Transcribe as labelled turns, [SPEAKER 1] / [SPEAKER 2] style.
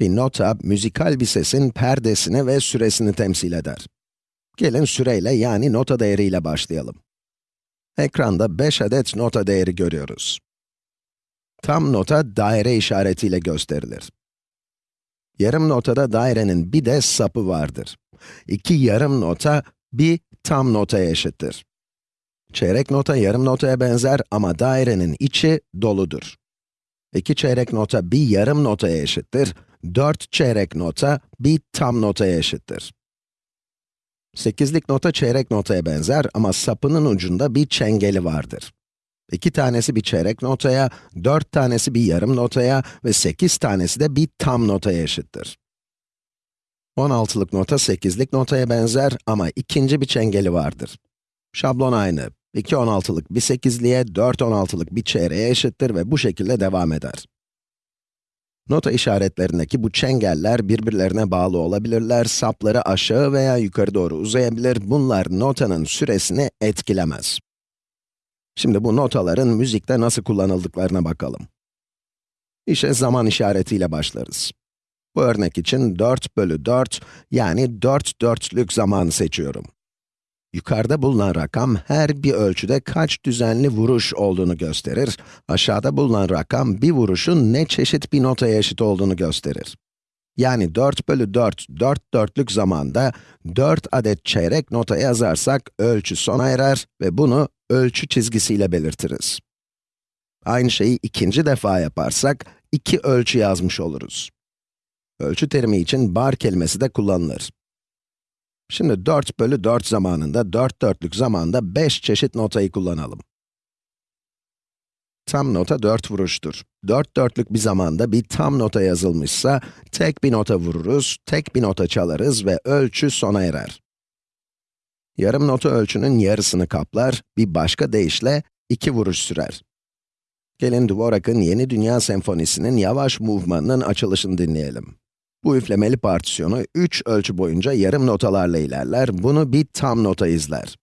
[SPEAKER 1] Bir nota, müzikal bir sesin perdesini ve süresini temsil eder. Gelin süreyle yani nota değeriyle başlayalım. Ekranda 5 adet nota değeri görüyoruz. Tam nota daire işaretiyle gösterilir. Yarım notada dairenin bir de sapı vardır. İki yarım nota, bir tam notaya eşittir. Çeyrek nota yarım notaya benzer ama dairenin içi doludur. İki çeyrek nota bir yarım notaya eşittir. Dört çeyrek nota bir tam notaya eşittir. Sekizlik nota çeyrek notaya benzer ama sapının ucunda bir çengeli vardır. İki tanesi bir çeyrek notaya, dört tanesi bir yarım notaya ve sekiz tanesi de bir tam notaya eşittir. 16'lık nota 8'lik notaya benzer ama ikinci bir çengeli vardır. Şablon aynı. 2 16'lık bir 8'liğe, 4 16'lık bir çeyreğe eşittir ve bu şekilde devam eder. Nota işaretlerindeki bu çengeller birbirlerine bağlı olabilirler, sapları aşağı veya yukarı doğru uzayabilir, bunlar notanın süresini etkilemez. Şimdi bu notaların müzikte nasıl kullanıldıklarına bakalım. İşe zaman işaretiyle başlarız. Bu örnek için 4 bölü 4, yani 4 dörtlük zamanı seçiyorum. Yukarıda bulunan rakam her bir ölçüde kaç düzenli vuruş olduğunu gösterir. Aşağıda bulunan rakam bir vuruşun ne çeşit bir notaya eşit olduğunu gösterir. Yani 4 bölü 4, 4 dörtlük zamanda 4 adet çeyrek nota yazarsak ölçü sona erer ve bunu ölçü çizgisiyle belirtiriz. Aynı şeyi ikinci defa yaparsak, iki ölçü yazmış oluruz. Ölçü terimi için bar kelimesi de kullanılır. Şimdi 4 bölü 4 zamanında, 4 dörtlük zamanda 5 çeşit notayı kullanalım. Tam nota 4 vuruştur. 4 dörtlük bir zamanda bir tam nota yazılmışsa, tek bir nota vururuz, tek bir nota çalarız ve ölçü sona erer. Yarım nota ölçünün yarısını kaplar, bir başka deyişle 2 vuruş sürer. Gelin Dvorak'ın Yeni Dünya Senfonisi'nin yavaş movement'ının açılışını dinleyelim. Bu üflemeli partisyonu 3 ölçü boyunca yarım notalarla ilerler, bunu bir tam nota izler.